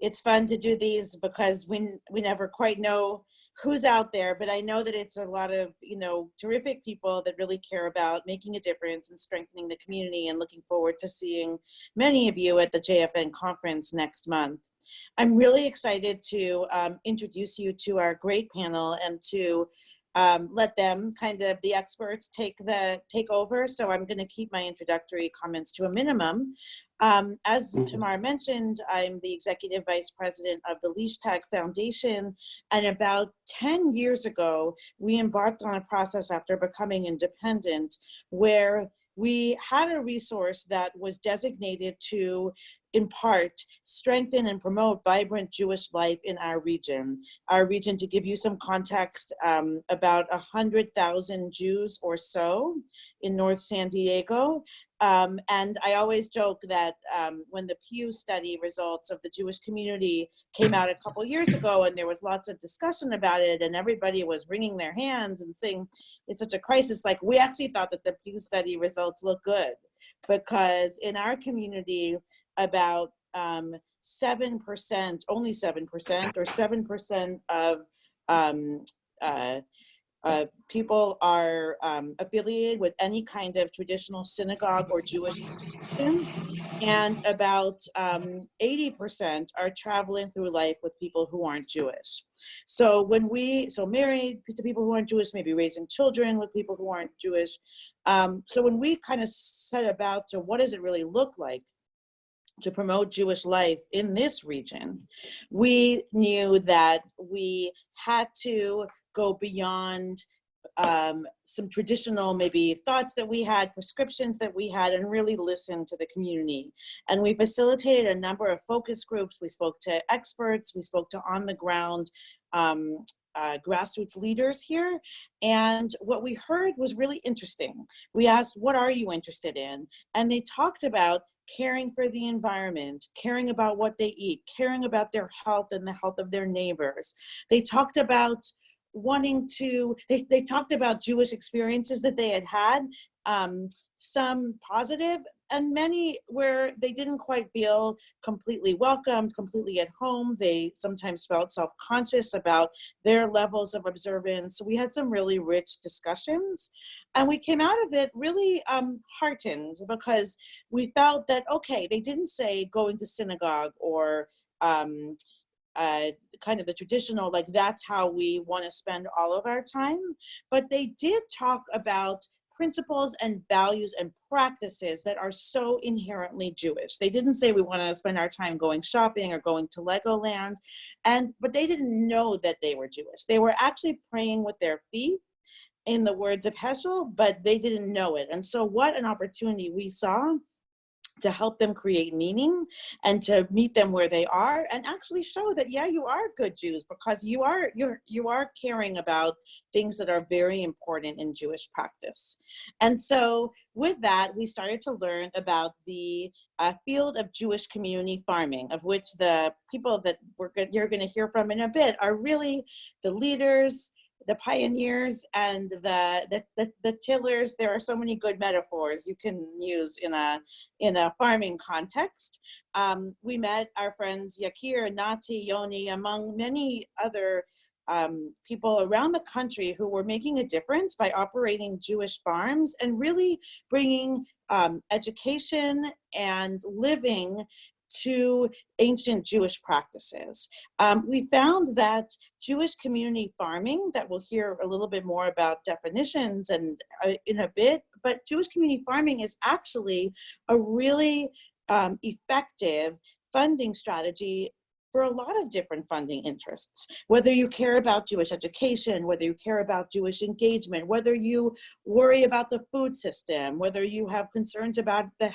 it's fun to do these because we, we never quite know who's out there, but I know that it's a lot of, you know, terrific people that really care about making a difference and strengthening the community and looking forward to seeing many of you at the JFN conference next month. I'm really excited to um, introduce you to our great panel and to um, let them kind of the experts take the take over. So I'm going to keep my introductory comments to a minimum. Um, as mm-hmm. Tamar mentioned, I'm the executive vice president of the Leichtag Foundation. And about 10 years ago, we embarked on a process after becoming independent where we had a resource that was designated to in part, strengthen and promote vibrant Jewish life in our region. Our region, to give you some context, um, about 100,000 Jews or so in North San Diego. Um, and I always joke that um, when the Pew study results of the Jewish community came out a couple years ago and there was lots of discussion about it and everybody was wringing their hands and saying it's such a crisis, like we actually thought that the Pew study results look good because in our community, about 7%, um, only 7% or 7% of um, uh, uh, people are um, affiliated with any kind of traditional synagogue or Jewish institution, and about 80% um, are traveling through life with people who aren't Jewish. So when we, so married to people who aren't Jewish, maybe raising children with people who aren't Jewish. Um, so when we kind of set about, so what does it really look like to promote Jewish life in this region, we knew that we had to go beyond um, some traditional maybe thoughts that we had, prescriptions that we had, and really listen to the community. And we facilitated a number of focus groups. We spoke to experts, we spoke to on the ground um, uh, grassroots leaders here. And what we heard was really interesting. We asked, what are you interested in? And they talked about caring for the environment, caring about what they eat, caring about their health and the health of their neighbors. They talked about wanting to, they, they talked about Jewish experiences that they had had, um, some positive and many where they didn't quite feel completely welcomed, completely at home. They sometimes felt self-conscious about their levels of observance. So we had some really rich discussions and we came out of it really um, heartened because we felt that, okay, they didn't say going to synagogue or um, uh, kind of the traditional, like that's how we want to spend all of our time. But they did talk about principles and values and practices that are so inherently Jewish. They didn't say we want to spend our time going shopping or going to Legoland, and but they didn't know that they were Jewish. They were actually praying with their feet in the words of Heschel, but they didn't know it. And so what an opportunity we saw to help them create meaning and to meet them where they are and actually show that yeah you are good Jews because you are you're you are caring about things that are very important in Jewish practice. And so with that we started to learn about the uh, field of Jewish community farming of which the people that we're you're going to hear from in a bit are really the leaders the pioneers and the, the, the, the, tillers, there are so many good metaphors you can use in a, in a farming context. Um, we met our friends Yakir, Nati, Yoni, among many other um, people around the country who were making a difference by operating Jewish farms and really bringing um, education and living to ancient Jewish practices. Um, we found that Jewish community farming, that we'll hear a little bit more about definitions and uh, in a bit, but Jewish community farming is actually a really um, effective funding strategy for a lot of different funding interests. Whether you care about Jewish education, whether you care about Jewish engagement, whether you worry about the food system, whether you have concerns about the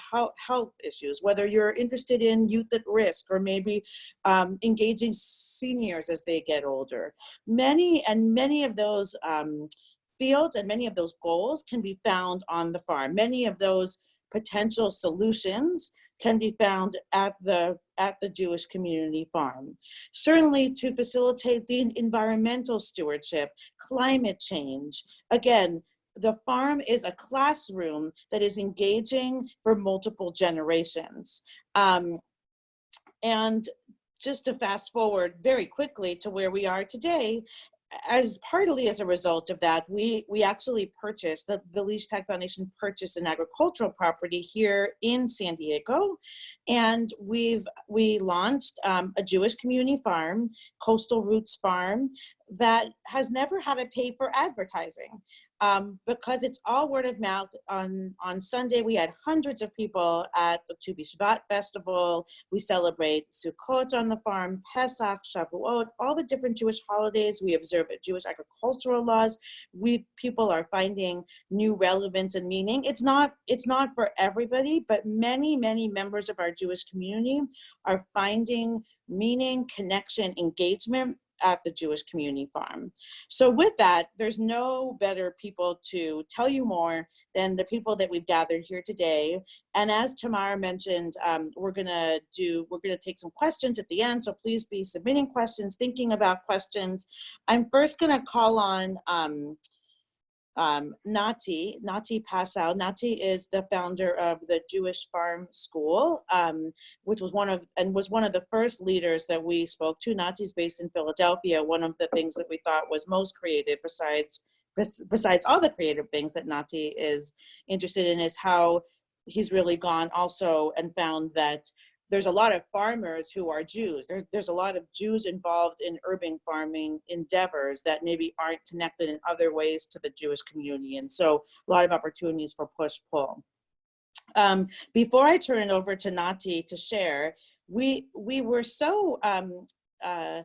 health issues, whether you're interested in youth at risk or maybe um, engaging seniors as they get older. Many and many of those um, fields and many of those goals can be found on the farm. Many of those potential solutions can be found at the, at the Jewish community farm. Certainly to facilitate the environmental stewardship, climate change. Again, the farm is a classroom that is engaging for multiple generations. Um, and just to fast forward very quickly to where we are today, as partly as a result of that, we we actually purchased the the Leichtag Foundation purchased an agricultural property here in San Diego, and we've we launched um, a Jewish community farm, Coastal Roots Farm, that has never had to pay for advertising um, because it's all word of mouth. On, on Sunday, we had hundreds of people at the Tu B'Shvat festival. We celebrate Sukkot on the farm, Pesach, Shavuot, all the different Jewish holidays. We observe Jewish agricultural laws. We people are finding new relevance and meaning. It's not it's not for everybody, but many many members of our Jewish community are finding meaning, connection, engagement at the Jewish Community Farm. So with that, there's no better people to tell you more than the people that we've gathered here today. And as Tamara mentioned, um, we're gonna do, we're gonna take some questions at the end. So please be submitting questions, thinking about questions. I'm first gonna call on um, um, Nati, Nati Passow. Nati is the founder of the Jewish Farm School, um, which was one of, and was one of the first leaders that we spoke to. Nati's based in Philadelphia. One of the things that we thought was most creative besides, besides all the creative things that Nati is interested in is how he's really gone also and found that there's a lot of farmers who are Jews. There, there's a lot of Jews involved in urban farming endeavors that maybe aren't connected in other ways to the Jewish community. And so a lot of opportunities for push-pull. Um, before I turn it over to Nati to share, we, we were so um, uh,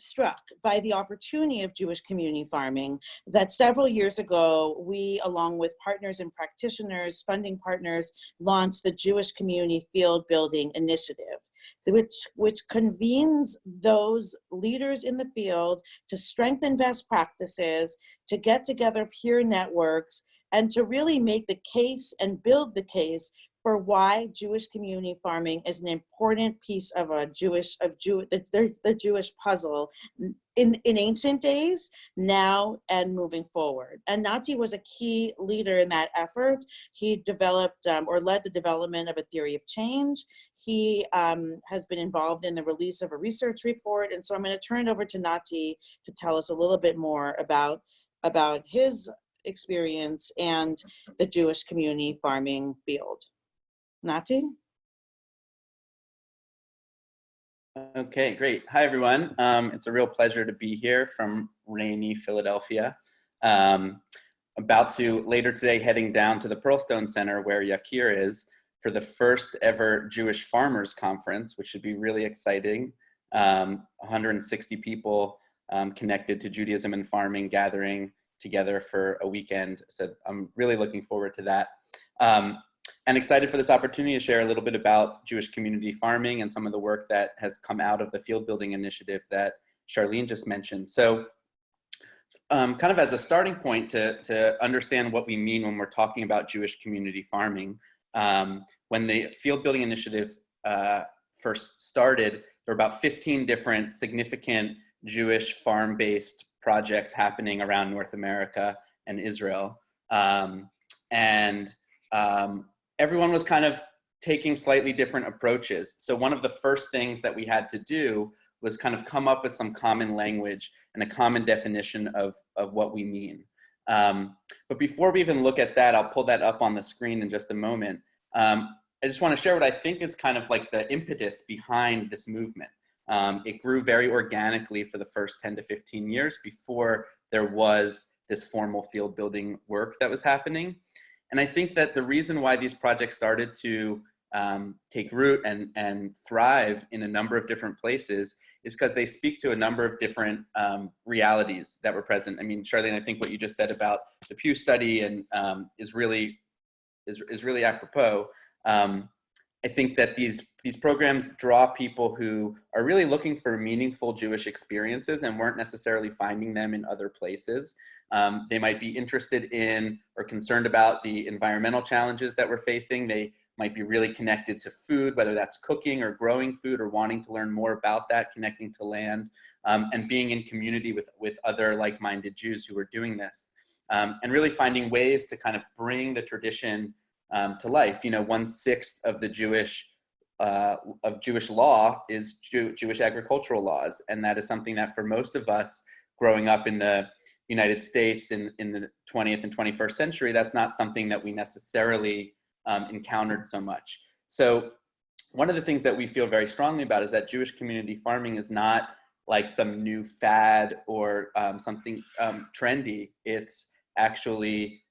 struck by the opportunity of Jewish community farming that several years ago, we, along with partners and practitioners, funding partners, launched the Jewish Community Field Building Initiative which, which convenes those leaders in the field to strengthen best practices, to get together peer networks, and to really make the case and build the case for why Jewish community farming is an important piece of a Jewish of Jew the, the, the Jewish puzzle in in ancient days, now and moving forward. And Nati was a key leader in that effort. He developed um, or led the development of a theory of change. He um, has been involved in the release of a research report. And so I'm going to turn it over to Nati to tell us a little bit more about about his experience and the Jewish community farming field. Nati? Okay, great. Hi, everyone. Um, it's a real pleasure to be here from rainy Philadelphia. Um, about to later today heading down to the Pearlstone Center where Yakir is for the first ever Jewish Farmers Conference, which should be really exciting. Um, 160 people um, connected to Judaism and farming gathering together for a weekend. So I'm really looking forward to that. Um, and excited for this opportunity to share a little bit about Jewish community farming and some of the work that has come out of the field building initiative that Charlene just mentioned. So um, kind of as a starting point to, to understand what we mean when we're talking about Jewish community farming, um, when the field building initiative uh, first started, there were about 15 different significant Jewish farm-based projects happening around North America and Israel. Um, and um, everyone was kind of taking slightly different approaches. So one of the first things that we had to do was kind of come up with some common language and a common definition of, of what we mean. Um, but before we even look at that, I'll pull that up on the screen in just a moment. Um, I just want to share what I think is kind of like the impetus behind this movement. Um, it grew very organically for the first 10 to 15 years before there was this formal field building work that was happening. And I think that the reason why these projects started to um, take root and, and thrive in a number of different places is because they speak to a number of different um, realities that were present. I mean, Charlene, I think what you just said about the Pew study and um, is really is, is really apropos. Um, I think that these these programs draw people who are really looking for meaningful Jewish experiences and weren't necessarily finding them in other places. Um, they might be interested in or concerned about the environmental challenges that we're facing. They might be really connected to food, whether that's cooking or growing food or wanting to learn more about that, connecting to land, um, and being in community with, with other like-minded Jews who are doing this. Um, and really finding ways to kind of bring the tradition um, to life. You know, one sixth of the Jewish uh, of Jewish law is Jew Jewish agricultural laws. And that is something that for most of us growing up in the United States in, in the 20th and 21st century, that's not something that we necessarily um, encountered so much. So one of the things that we feel very strongly about is that Jewish community farming is not like some new fad or um, something um, trendy. It's actually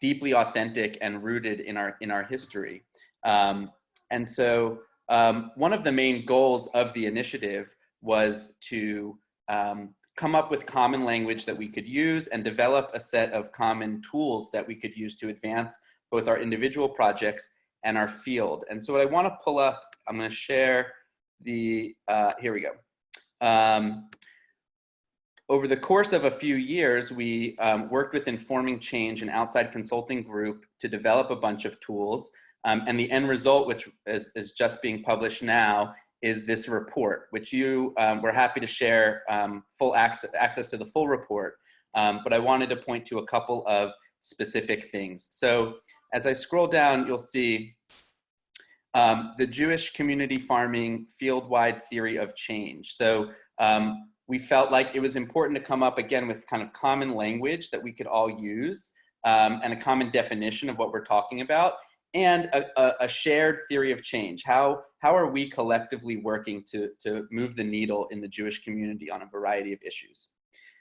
deeply authentic and rooted in our in our history. Um, and so um, one of the main goals of the initiative was to um, come up with common language that we could use and develop a set of common tools that we could use to advance both our individual projects and our field. And so what I want to pull up, I'm going to share the, uh, here we go. Um, over the course of a few years, we um, worked with Informing Change, an outside consulting group, to develop a bunch of tools. Um, and the end result, which is, is, just being published now, is this report, which you um, were happy to share um, full access, access to the full report. Um, but I wanted to point to a couple of specific things. So as I scroll down, you'll see um, the Jewish community farming field-wide theory of change. So um, we felt like it was important to come up again with kind of common language that we could all use um, and a common definition of what we're talking about and a, a, a, shared theory of change. How, how are we collectively working to, to move the needle in the Jewish community on a variety of issues?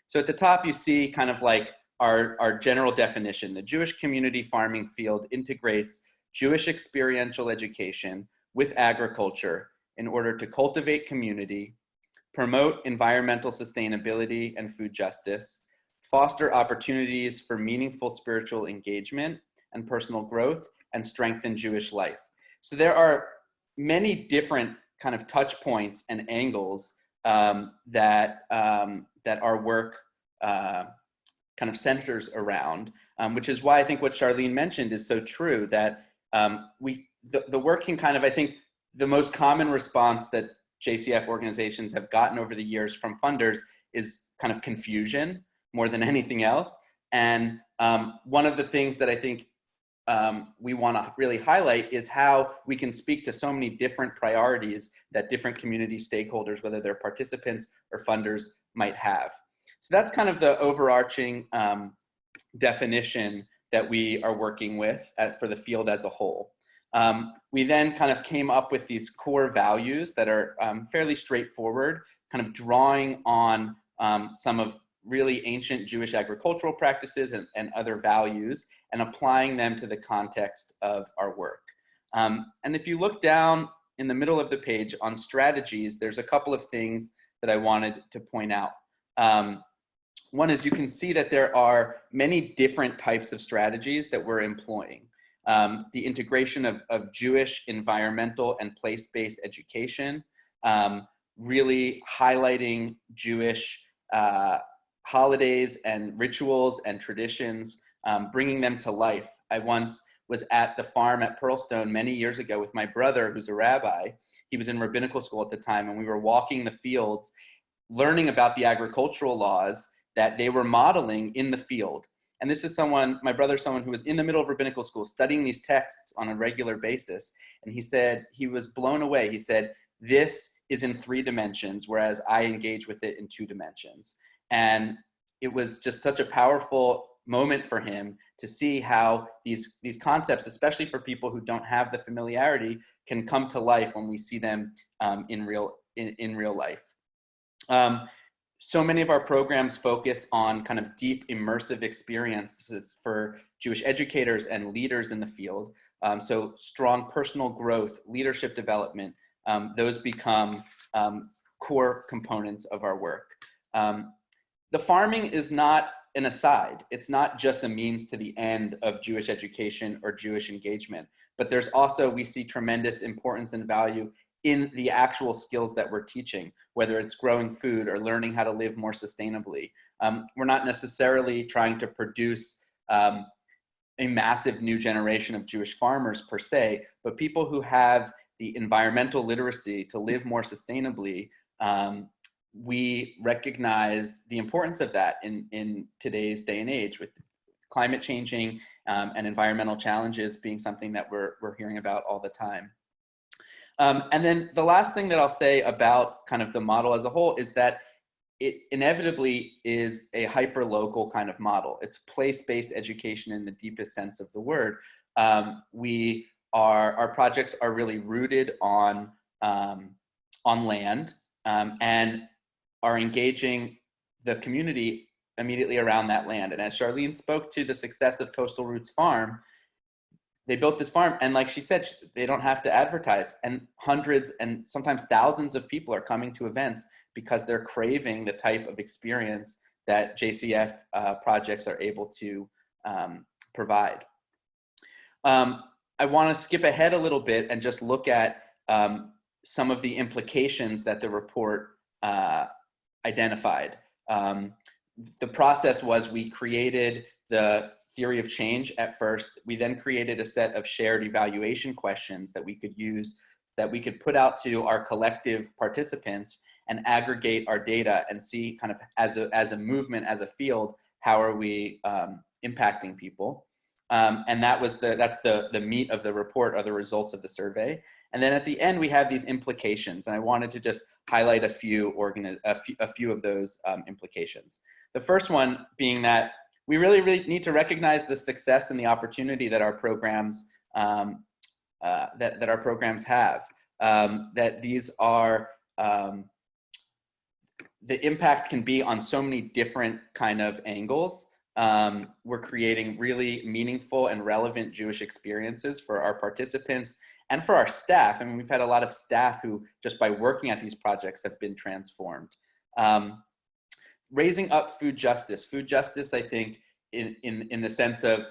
So at the top, you see kind of like our, our general definition. The Jewish community farming field integrates Jewish experiential education with agriculture in order to cultivate community, promote environmental sustainability and food justice, foster opportunities for meaningful spiritual engagement and personal growth, and strengthen Jewish life. So there are many different kind of touch points and angles um, that, um, that our work uh, kind of centers around, um, which is why I think what Charlene mentioned is so true that um, we, the, the work can kind of, I think the most common response that JCF organizations have gotten over the years from funders is kind of confusion more than anything else. And um, one of the things that I think um, we want to really highlight is how we can speak to so many different priorities that different community stakeholders, whether they're participants or funders, might have. So that's kind of the overarching um, definition that we are working with at, for the field as a whole. Um, we then kind of came up with these core values that are um, fairly straightforward, kind of drawing on um, some of really ancient Jewish agricultural practices and, and, other values and applying them to the context of our work. Um, and if you look down in the middle of the page on strategies, there's a couple of things that I wanted to point out. Um, one is you can see that there are many different types of strategies that we're employing. Um, the integration of, of Jewish environmental and place-based education, um, really highlighting Jewish uh, holidays and rituals and traditions, um, bringing them to life. I once was at the farm at Pearlstone many years ago with my brother, who's a rabbi. He was in rabbinical school at the time, and we were walking the fields, learning about the agricultural laws that they were modeling in the field. And this is someone, my brother, someone who was in the middle of rabbinical school studying these texts on a regular basis. And he said, he was blown away. He said, this is in three dimensions, whereas I engage with it in two dimensions. And it was just such a powerful moment for him to see how these, these concepts, especially for people who don't have the familiarity, can come to life when we see them um, in, real, in, in real life. Um, so many of our programs focus on kind of deep immersive experiences for Jewish educators and leaders in the field. Um, so strong personal growth, leadership development, um, those become um, core components of our work. Um, the farming is not an aside. It's not just a means to the end of Jewish education or Jewish engagement, but there's also, we see tremendous importance and value in the actual skills that we're teaching, whether it's growing food or learning how to live more sustainably. Um, we're not necessarily trying to produce um, a massive new generation of Jewish farmers per se, but people who have the environmental literacy to live more sustainably, um, we recognize the importance of that in, in today's day and age with climate changing um, and environmental challenges being something that we're, we're hearing about all the time. Um, and then the last thing that I'll say about kind of the model as a whole is that it inevitably is a hyper-local kind of model. It's place-based education in the deepest sense of the word. Um, we are, our projects are really rooted on, um, on land um, and are engaging the community immediately around that land. And as Charlene spoke to the success of Coastal Roots Farm, they built this farm and like she said they don't have to advertise and hundreds and sometimes thousands of people are coming to events because they're craving the type of experience that jcf uh, projects are able to um, provide um, i want to skip ahead a little bit and just look at um, some of the implications that the report uh, identified um, the process was we created the theory of change at first. We then created a set of shared evaluation questions that we could use, that we could put out to our collective participants and aggregate our data and see kind of as a, as a movement, as a field, how are we um, impacting people. Um, and that was the, that's the, the meat of the report are the results of the survey. And then at the end, we have these implications. And I wanted to just highlight a few, organi a few, a few of those um, implications. The first one being that we really, really need to recognize the success and the opportunity that our programs um, uh, that, that our programs have. Um, that these are, um, the impact can be on so many different kind of angles. Um, we're creating really meaningful and relevant Jewish experiences for our participants and for our staff. I mean, we've had a lot of staff who just by working at these projects have been transformed. Um, raising up food justice. Food justice, I think, in, in, in the sense of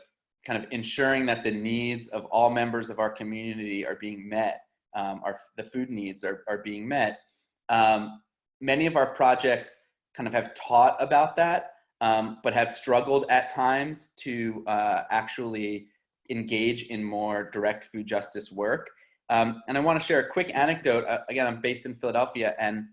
kind of ensuring that the needs of all members of our community are being met, um, our, the food needs are, are being met. Um, many of our projects kind of have taught about that, um, but have struggled at times to uh, actually engage in more direct food justice work. Um, and I wanna share a quick anecdote. Uh, again, I'm based in Philadelphia and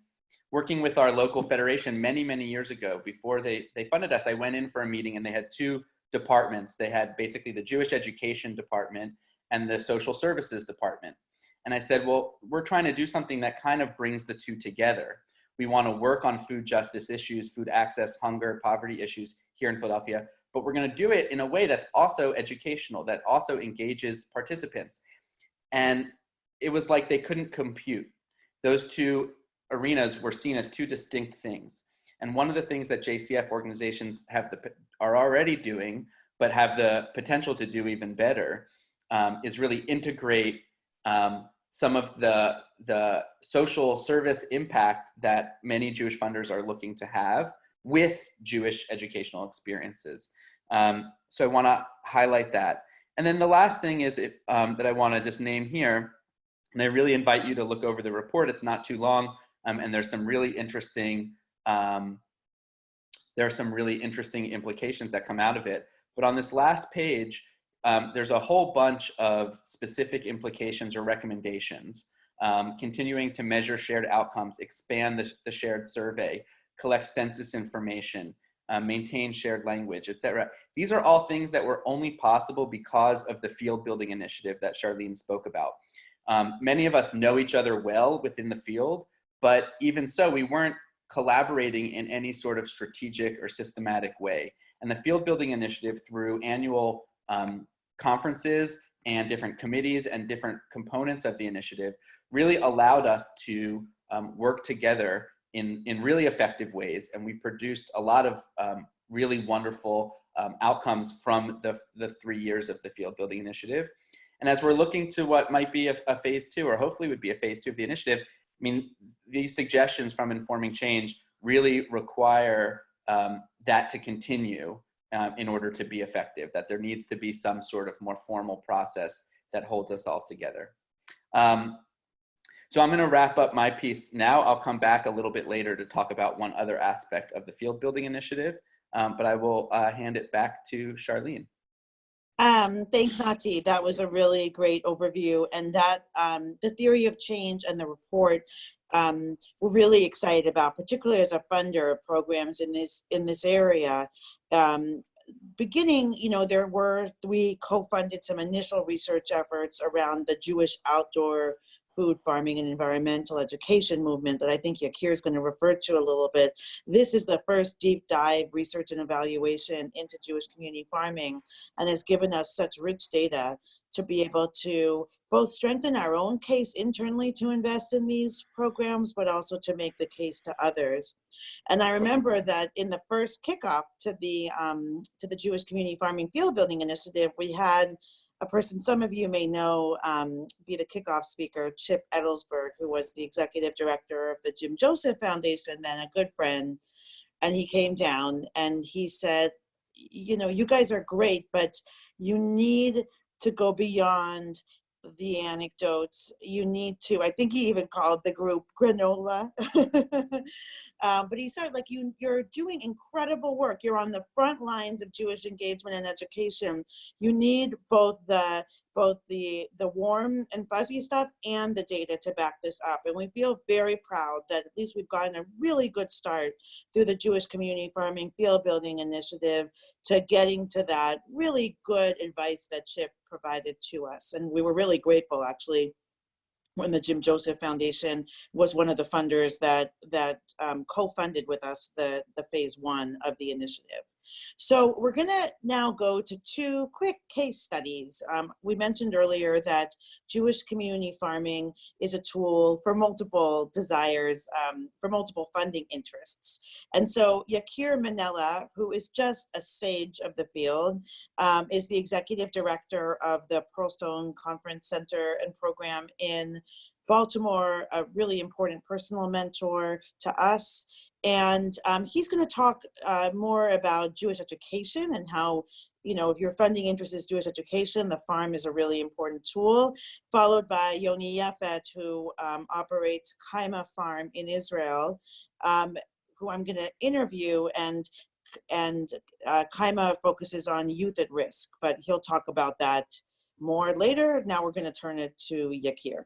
working with our local federation many, many years ago, before they, they funded us, I went in for a meeting and they had two departments. They had basically the Jewish Education Department and the Social Services Department. And I said, well, we're trying to do something that kind of brings the two together. We want to work on food justice issues, food access, hunger, poverty issues here in Philadelphia, but we're going to do it in a way that's also educational, that also engages participants. And it was like they couldn't compute. Those two arenas were seen as two distinct things. And one of the things that JCF organizations have the, are already doing, but have the potential to do even better, um, is really integrate um, some of the, the social service impact that many Jewish funders are looking to have with Jewish educational experiences. Um, so I wanna highlight that. And then the last thing is um, that I wanna just name here, and I really invite you to look over the report, it's not too long, um, and there's some really interesting, um, there are some really interesting implications that come out of it. But on this last page, um, there's a whole bunch of specific implications or recommendations, um, continuing to measure shared outcomes, expand the, the shared survey, collect census information, uh, maintain shared language, etc. These are all things that were only possible because of the field building initiative that Charlene spoke about. Um, many of us know each other well within the field, but even so, we weren't collaborating in any sort of strategic or systematic way. And the Field Building Initiative through annual um, conferences and different committees and different components of the initiative really allowed us to um, work together in, in really effective ways. And we produced a lot of um, really wonderful um, outcomes from the, the three years of the Field Building Initiative. And as we're looking to what might be a, a phase two, or hopefully would be a phase two of the initiative, I mean, these suggestions from informing change really require um, that to continue um, in order to be effective, that there needs to be some sort of more formal process that holds us all together. Um, so I'm gonna wrap up my piece now. I'll come back a little bit later to talk about one other aspect of the field building initiative, um, but I will uh, hand it back to Charlene. Um, thanks, Nati. That was a really great overview. And that um, the theory of change and the report um, we're really excited about, particularly as a funder of programs in this in this area. Um, beginning, you know, there were we co-funded some initial research efforts around the Jewish outdoor food farming and environmental education movement that I think Yakir is going to refer to a little bit. This is the first deep dive research and evaluation into Jewish community farming and has given us such rich data to be able to both strengthen our own case internally to invest in these programs, but also to make the case to others. And I remember that in the first kickoff to the, um, to the Jewish Community Farming Field Building Initiative, we had a person some of you may know um, be the kickoff speaker, Chip Edelsberg, who was the executive director of the Jim Joseph Foundation, then a good friend. And he came down and he said, you know, you guys are great, but you need to go beyond the anecdotes. You need to, I think he even called the group granola. um, but he said like you, you're doing incredible work. You're on the front lines of Jewish engagement and education. You need both the both the the warm and fuzzy stuff and the data to back this up and we feel very proud that at least we've gotten a really good start through the jewish community farming field building initiative to getting to that really good advice that chip provided to us and we were really grateful actually when the Jim Joseph Foundation was one of the funders that that um, co-funded with us the the phase one of the initiative. So we're gonna now go to two quick case studies. Um, we mentioned earlier that Jewish community farming is a tool for multiple desires, um, for multiple funding interests. And so Yakir Manela, who is just a sage of the field, um, is the executive director of the Pearlstone Conference Center and Program in Baltimore, a really important personal mentor to us. And um, he's going to talk uh, more about Jewish education and how, you know, if your funding interest is Jewish education, the farm is a really important tool, followed by Yoni Yefet, who um, operates Kaima Farm in Israel, um, who I'm going to interview and and uh, Kaima focuses on youth at risk, but he'll talk about that more later. Now we're going to turn it to Yakir.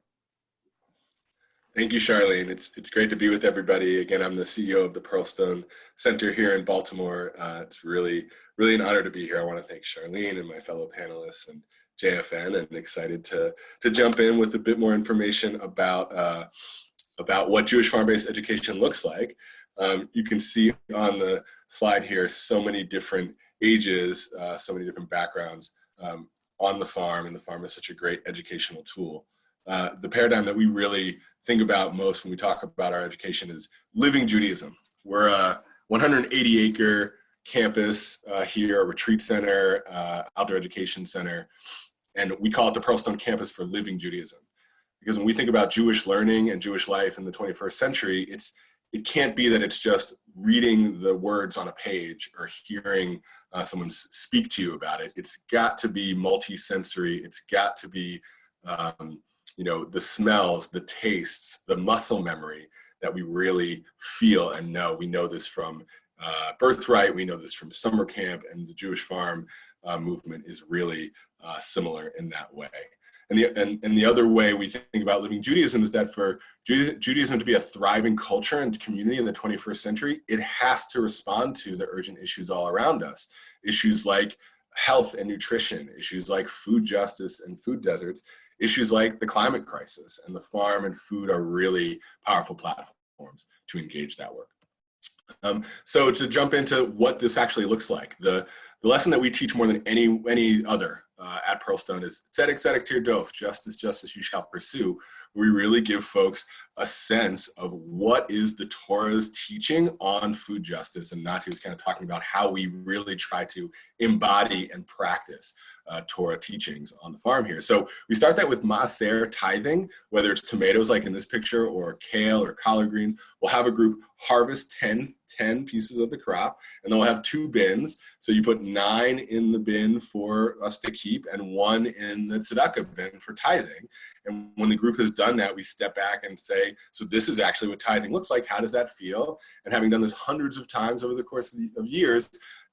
Thank you, Charlene. It's, it's great to be with everybody. Again, I'm the CEO of the Pearlstone Center here in Baltimore. Uh, it's really, really an honor to be here. I want to thank Charlene and my fellow panelists and JFN and excited to, to jump in with a bit more information about, uh, about what Jewish farm-based education looks like. Um, you can see on the slide here so many different ages, uh, so many different backgrounds um, on the farm and the farm is such a great educational tool. Uh, the paradigm that we really think about most when we talk about our education is living Judaism. We're a 180 acre campus uh, here, a retreat center, uh, outdoor education center, and we call it the Pearlstone campus for living Judaism. Because when we think about Jewish learning and Jewish life in the 21st century, it's it can't be that it's just reading the words on a page or hearing uh, someone speak to you about it. It's got to be multi-sensory. It's got to be um, you know, the smells, the tastes, the muscle memory that we really feel and know. We know this from uh, Birthright, we know this from summer camp, and the Jewish farm uh, movement is really uh, similar in that way. And the, and, and the other way we think about living Judaism is that for Judaism to be a thriving culture and community in the 21st century, it has to respond to the urgent issues all around us. Issues like health and nutrition, issues like food justice and food deserts, issues like the climate crisis and the farm and food are really powerful platforms to engage that work. Um, so to jump into what this actually looks like, the, the lesson that we teach more than any, any other uh, at Pearlstone is tzedek tzedek tirdof, justice, justice you shall pursue. We really give folks a sense of what is the Torah's teaching on food justice, and Nati was kind of talking about how we really try to embody and practice uh, Torah teachings on the farm here. So we start that with maaser tithing, whether it's tomatoes like in this picture or kale or collard greens. We'll have a group harvest 10, 10 pieces of the crop and then we'll have two bins. So you put nine in the bin for us to keep and one in the tzedakah bin for tithing. And when the group has done that, we step back and say, so this is actually what tithing looks like. How does that feel? And having done this hundreds of times over the course of, the, of years,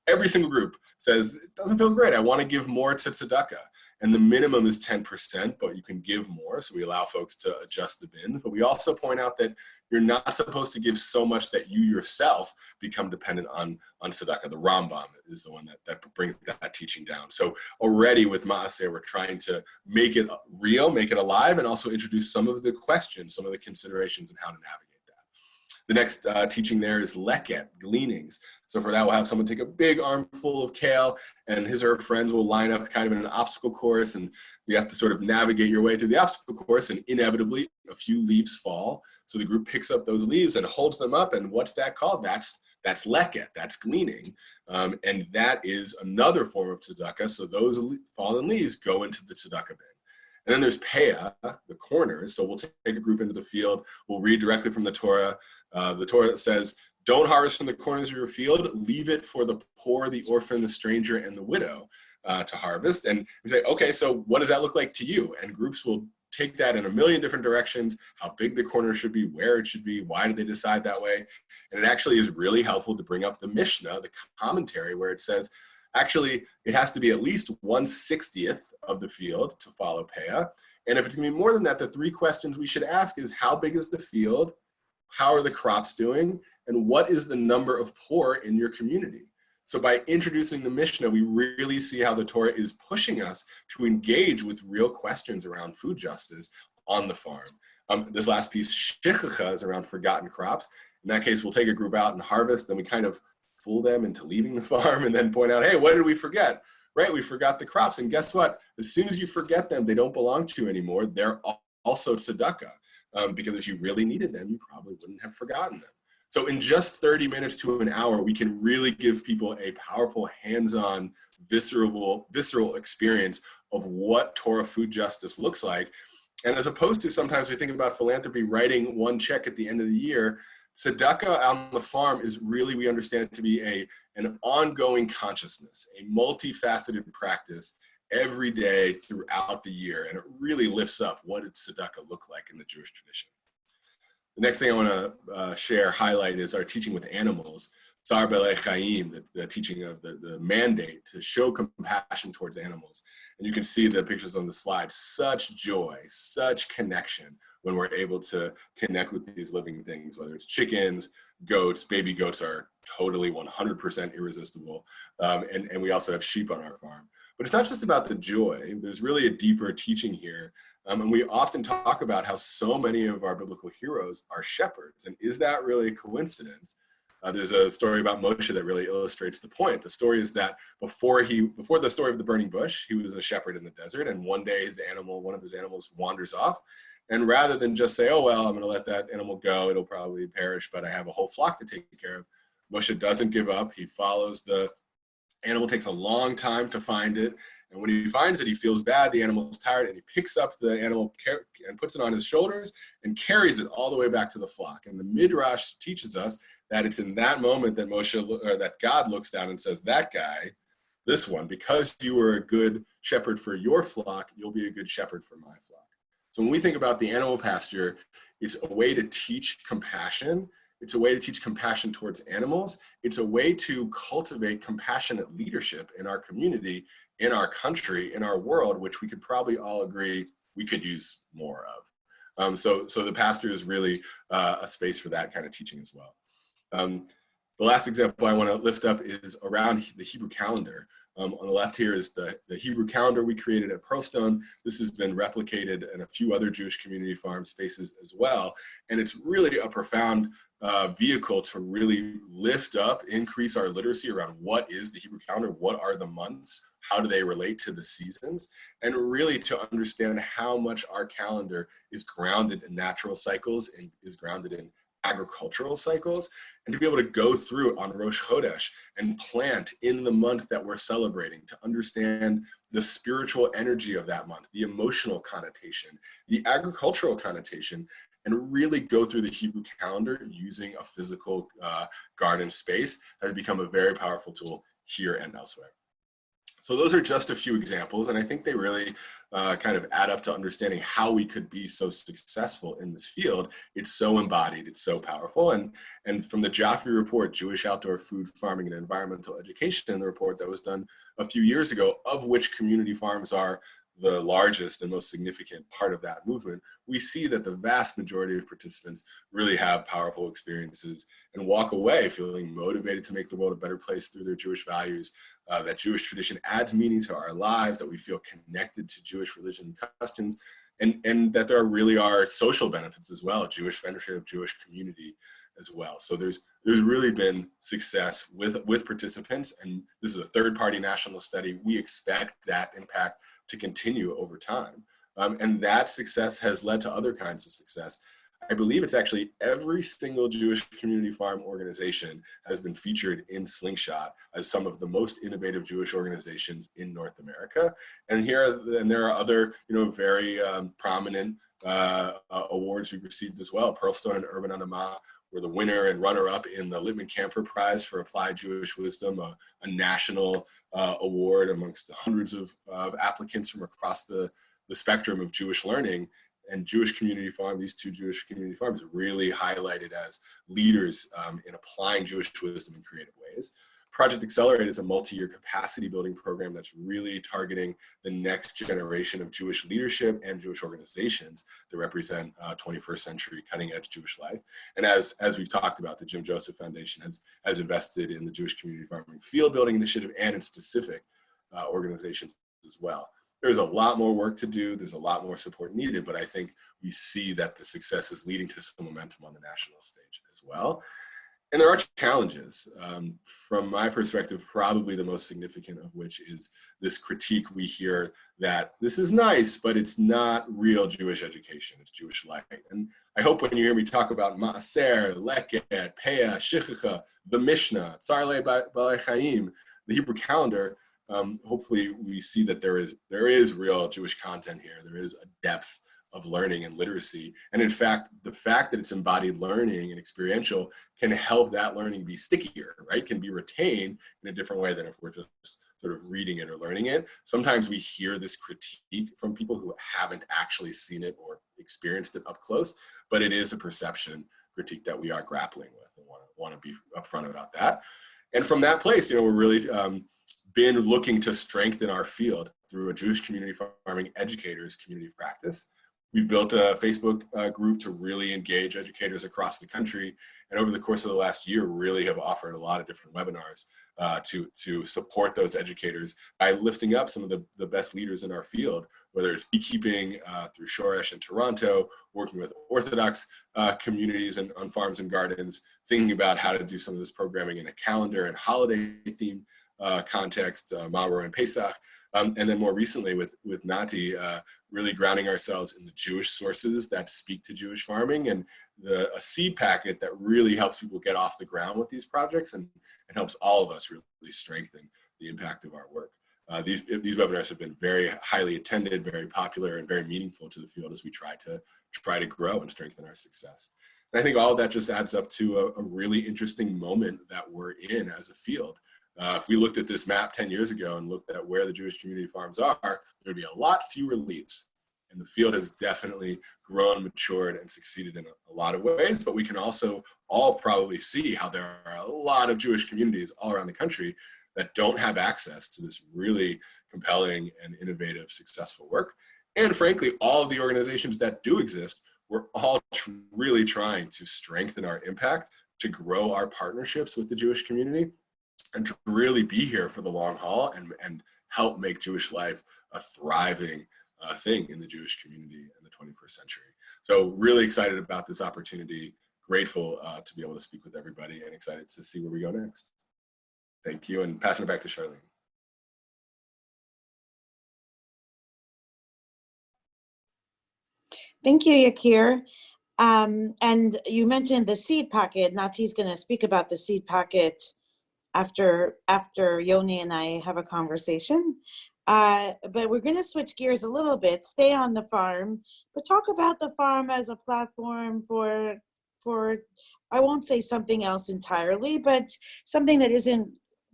every single group says, it doesn't feel great. I want to give more to tzedakah. And the minimum is 10%, but you can give more. So we allow folks to adjust the bins. But we also point out that you're not supposed to give so much that you yourself become dependent on, on tzedakah. The Rambam is the one that, that brings that teaching down. So already with Maaser, we're trying to make it real, make it alive, and also introduce some of the questions, some of the considerations and how to navigate. The next uh, teaching there is leket, gleanings. So for that, we'll have someone take a big armful of kale and his or her friends will line up kind of in an obstacle course and you have to sort of navigate your way through the obstacle course and inevitably a few leaves fall. So the group picks up those leaves and holds them up and what's that called? That's that's leket, that's gleaning. Um, and that is another form of tzedakah. So those fallen leaves go into the tzedakah bin. And then there's Peah, the corners. So we'll take a group into the field. We'll read directly from the Torah. Uh, the Torah says, don't harvest from the corners of your field. Leave it for the poor, the orphan, the stranger, and the widow uh, to harvest. And we say, okay, so what does that look like to you? And groups will take that in a million different directions, how big the corner should be, where it should be, why did they decide that way? And it actually is really helpful to bring up the Mishnah, the commentary, where it says, actually, it has to be at least 1 60th of the field to follow Peah. And if it's gonna be more than that, the three questions we should ask is how big is the field? How are the crops doing? And what is the number of poor in your community? So by introducing the Mishnah, we really see how the Torah is pushing us to engage with real questions around food justice on the farm. Um, this last piece, Shechicha, is around forgotten crops. In that case, we'll take a group out and harvest, then we kind of fool them into leaving the farm and then point out, hey, what did we forget? Right, we forgot the crops. And guess what? As soon as you forget them, they don't belong to you anymore. They're also tzedakah. Um, because if you really needed them, you probably wouldn't have forgotten them. So in just 30 minutes to an hour, we can really give people a powerful hands-on visceral, visceral experience of what Torah food justice looks like. And as opposed to sometimes we think about philanthropy writing one check at the end of the year, tzedakah on the farm is really, we understand it to be a, an ongoing consciousness, a multifaceted practice every day throughout the year. And it really lifts up what did tzedakah look like in the Jewish tradition. The next thing I want to uh, share, highlight is our teaching with animals. Tsar Chaim, the, the, teaching of the, the mandate to show compassion towards animals. And you can see the pictures on the slide, such joy, such connection when we're able to connect with these living things, whether it's chickens, goats, baby goats are totally 100% irresistible. Um, and, and we also have sheep on our farm. But it's not just about the joy, there's really a deeper teaching here um, and we often talk about how so many of our biblical heroes are shepherds. And is that really a coincidence? Uh, there's a story about Moshe that really illustrates the point. The story is that before he, before the story of the burning bush, he was a shepherd in the desert, and one day his animal, one of his animals, wanders off, and rather than just say, "Oh well, I'm going to let that animal go; it'll probably perish, but I have a whole flock to take care of," Moshe doesn't give up. He follows the animal. Takes a long time to find it, and when he finds it, he feels bad, the animal is tired, and he picks up the animal and puts it on his shoulders and carries it all the way back to the flock. And the Midrash teaches us that it's in that moment that Moshe, or that God looks down and says, that guy, this one, because you were a good shepherd for your flock, you'll be a good shepherd for my flock. So when we think about the animal pasture, it's a way to teach compassion it's a way to teach compassion towards animals. It's a way to cultivate compassionate leadership in our community in our country, in our world, which we could probably all agree we could use more of. Um, so, so the pasture is really uh, a space for that kind of teaching as well. Um, the last example I want to lift up is around the Hebrew calendar. Um, on the left here is the, the Hebrew calendar we created at Pearlstone. This has been replicated in a few other Jewish community farm spaces as well. And it's really a profound uh, vehicle to really lift up, increase our literacy around what is the Hebrew calendar, what are the months, how do they relate to the seasons, and really to understand how much our calendar is grounded in natural cycles and is grounded in agricultural cycles and to be able to go through on Rosh Chodesh and plant in the month that we're celebrating to understand the spiritual energy of that month, the emotional connotation, the agricultural connotation, and really go through the Hebrew calendar using a physical uh, garden space has become a very powerful tool here and elsewhere. So those are just a few examples, and I think they really uh, kind of add up to understanding how we could be so successful in this field. It's so embodied, it's so powerful. And, and from the JOFEE report, Jewish Outdoor Food Farming and Environmental Education, the report that was done a few years ago, of which community farms are the largest and most significant part of that movement, we see that the vast majority of participants really have powerful experiences and walk away feeling motivated to make the world a better place through their Jewish values, uh, that Jewish tradition adds meaning to our lives, that we feel connected to Jewish religion and customs, and, and that there really are social benefits as well, Jewish friendship, Jewish community as well. So there's there's really been success with with participants, and this is a third party national study. We expect that impact to continue over time. Um, and that success has led to other kinds of success. I believe it's actually every single Jewish community farm organization has been featured in Slingshot as some of the most innovative Jewish organizations in North America. And here, and there are other, you know, very um, prominent uh, uh, awards we've received as well. Pearlstone and Urban Adamah were the winner and runner-up in the Lippman Kanfer Prize for Applied Jewish Wisdom, a, a national uh, award amongst hundreds of applicants from across the, the spectrum of Jewish learning and Jewish Community Farm, these two Jewish community farms really highlighted as leaders um, in applying Jewish wisdom in creative ways. Project Accelerate is a multi-year capacity building program that's really targeting the next generation of Jewish leadership and Jewish organizations that represent uh, 21st century cutting edge Jewish life. And as, as we've talked about, the Jim Joseph Foundation has, has invested in the Jewish Community Farming Field Building Initiative and in specific uh, organizations as well. There's a lot more work to do. There's a lot more support needed, but I think we see that the success is leading to some momentum on the national stage as well. And there are challenges. Um, from my perspective, probably the most significant of which is this critique we hear that this is nice, but it's not real Jewish education, it's Jewish life. And I hope when you hear me talk about Maaser, Leket, Peah, Shechicha, the Mishnah, Tzar Balei Chaim, the Hebrew calendar, um, hopefully we see that there is, there is real Jewish content here. There is a depth of learning and literacy. And in fact, the fact that it's embodied learning and experiential can help that learning be stickier, right? Can be retained in a different way than if we're just sort of reading it or learning it. Sometimes we hear this critique from people who haven't actually seen it or experienced it up close, but it is a perception critique that we are grappling with and want to, want to be upfront about that. And from that place, you know, we're really um, been looking to strengthen our field through a Jewish community farming educators community of practice we built a Facebook uh, group to really engage educators across the country. And over the course of the last year, really have offered a lot of different webinars uh, to, to support those educators by lifting up some of the, the best leaders in our field, whether it's beekeeping uh, through Shoresh in Toronto, working with Orthodox uh, communities and on farms and gardens, thinking about how to do some of this programming in a calendar and holiday theme uh, context, uh, and Pesach, um, and then more recently with, with Nati, uh, really grounding ourselves in the Jewish sources that speak to Jewish farming and the, a seed packet that really helps people get off the ground with these projects and, and helps all of us really strengthen the impact of our work. Uh, these, these webinars have been very highly attended, very popular, and very meaningful to the field as we try to try to grow and strengthen our success. And I think all of that just adds up to a, a really interesting moment that we're in as a field. Uh, if we looked at this map 10 years ago and looked at where the Jewish community farms are, there'd be a lot fewer leads. And the field has definitely grown, matured, and succeeded in a, a lot of ways. But we can also all probably see how there are a lot of Jewish communities all around the country that don't have access to this really compelling and innovative, successful work. And frankly, all of the organizations that do exist, we're all tr really trying to strengthen our impact, to grow our partnerships with the Jewish community, and to really be here for the long haul and, and help make Jewish life a thriving uh, thing in the Jewish community in the 21st century. So really excited about this opportunity, grateful uh, to be able to speak with everybody and excited to see where we go next. Thank you and passing it back to Charlene. Thank you, Yakir. Um, and you mentioned the seed pocket. Nati's going to speak about the seed pocket after after Yoni and I have a conversation. Uh, but we're going to switch gears a little bit, stay on the farm, but talk about the farm as a platform for for I won't say something else entirely, but something that isn't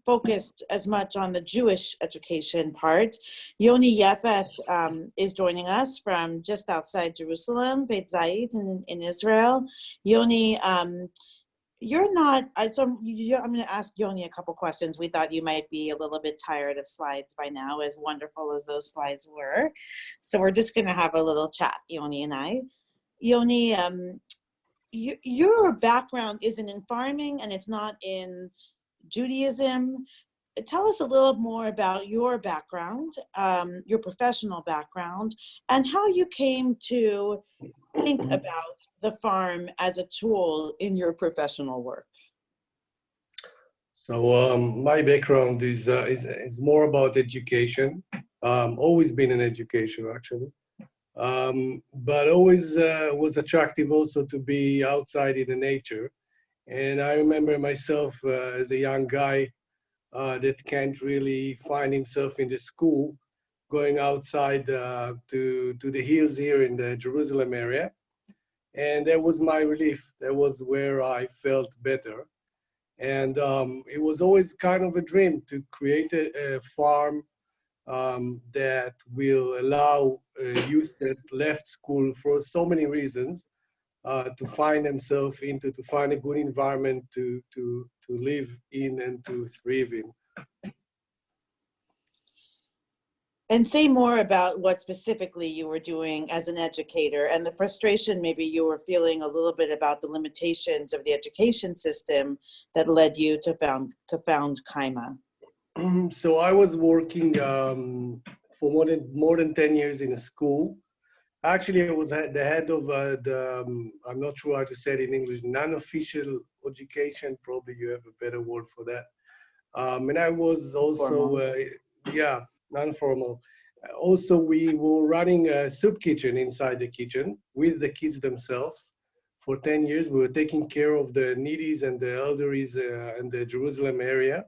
focused as much on the Jewish education part. Yoni Yefet um, is joining us from just outside Jerusalem, Beit Zayit in, in Israel. Yoni um, you're not, so you, I'm going to ask Yoni a couple questions. We thought you might be a little bit tired of slides by now, as wonderful as those slides were. So we're just going to have a little chat, Yoni and I. Yoni, um, you, your background isn't in farming and it's not in Judaism. Tell us a little more about your background, um, your professional background, and how you came to think about the farm as a tool in your professional work. So um, my background is, uh, is is more about education. Um, always been in education actually, um, but always uh, was attractive also to be outside in the nature. And I remember myself uh, as a young guy uh, that can't really find himself in the school, going outside uh, to to the hills here in the Jerusalem area and that was my relief. That was where I felt better. And um, it was always kind of a dream to create a, a farm um, that will allow uh, youth that left school for so many reasons uh, to find themselves into, to find a good environment to, to, to live in and to thrive in. And say more about what specifically you were doing as an educator and the frustration maybe you were feeling a little bit about the limitations of the education system that led you to found to found Kaima. so I was working um, for more than more than 10 years in a school. Actually, I was the head of uh, the, um, I'm not sure how to say it in English, non-official education. Probably you have a better word for that. Um, and I was also, uh, yeah, non-formal. Also, we were running a soup kitchen inside the kitchen with the kids themselves. For 10 years, we were taking care of the needies and the elderlies uh, in the Jerusalem area.